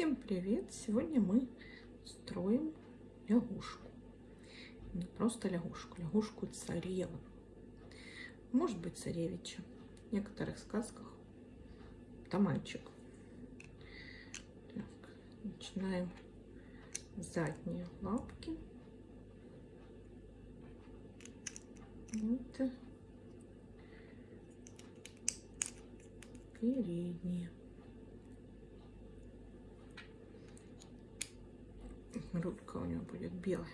Всем привет! Сегодня мы строим лягушку. Не просто лягушку, лягушку царевну. Может быть царевича. В некоторых сказках это мальчик. Так, начинаем задние лапки. Вот. Передние. Грудка у него будет белая.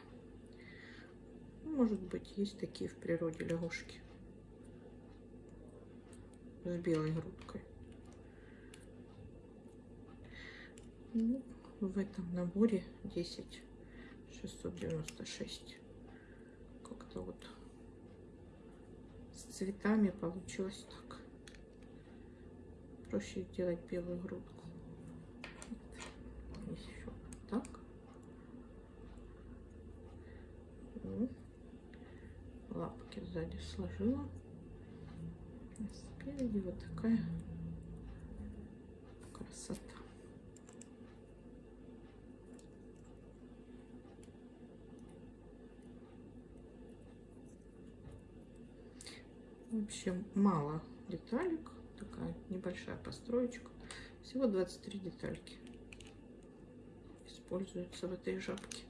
Может быть, есть такие в природе лягушки с белой грудкой. Ну, в этом наборе 10 696. Как-то вот с цветами получилось так. Проще сделать белую грудку. Еще так. Лапки сзади сложила. А спереди вот такая красота. В общем, мало деталек. Такая небольшая построечка. Всего 23 детальки используются в этой жабке.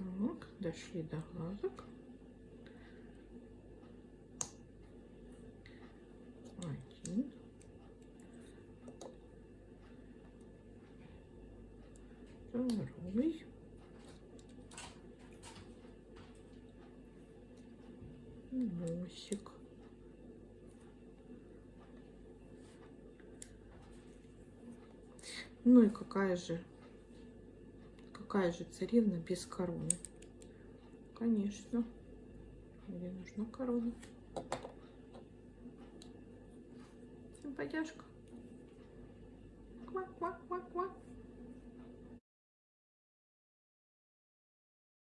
Так, дошли до глазок. Один. Второй. Носик. Ну и какая же какая же царевна без короны? Конечно. Мне нужна корона. Симпатяшка. Квак-квак-квак-квак.